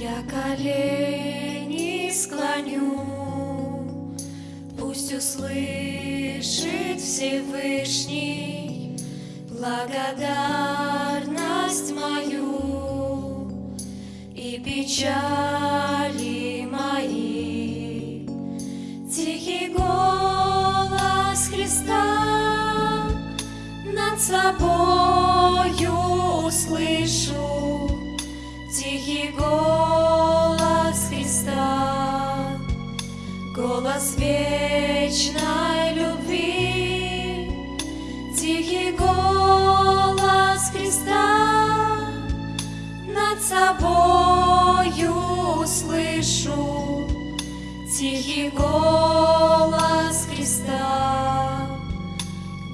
Я колени склоню, пусть услышит Всевышний благодарность мою и печали мои. Тихий голос Христа над собою услышу, тихий голос Христа, голос вечной любви, тихий голос Христа над собою услышу, тихий голос Христа,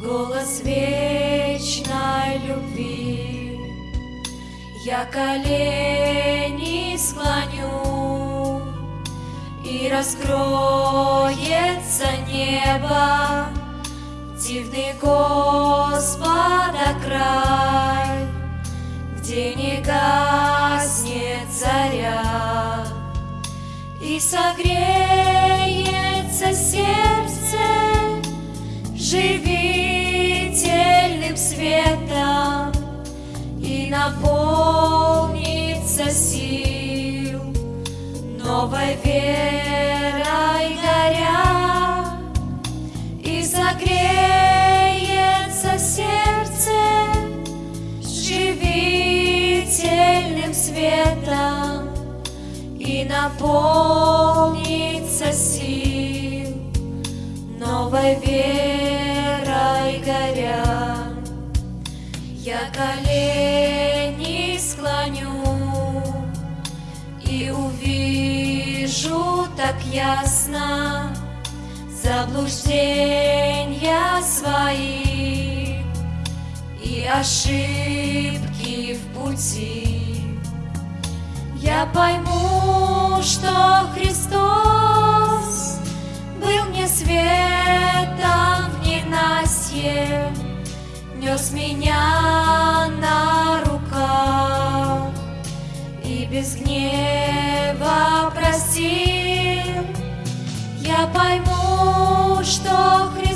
голос вечной любви. Я колени раскроется небо, дивный Господа край, где не гаснет заря, и согреется сердце живительным светом светом и наполнится сил новой верой горя. Я колени склоню и увижу так ясно заблуждения свои и ошибки в пути. Я пойму, что Христос был мне светом в ненастье, нес меня на руках и без гнева простил. Я пойму, что Христос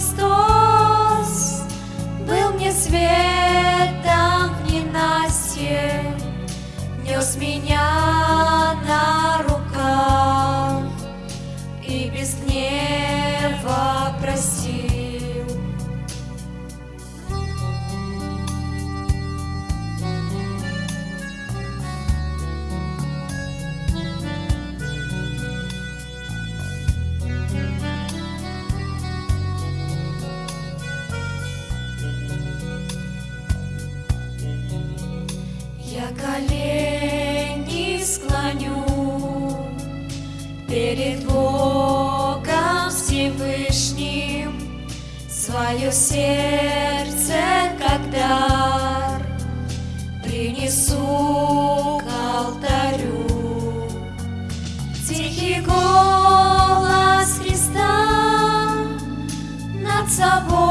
свое сердце как дар принесу к алтарю. Тихий голос Христа над собой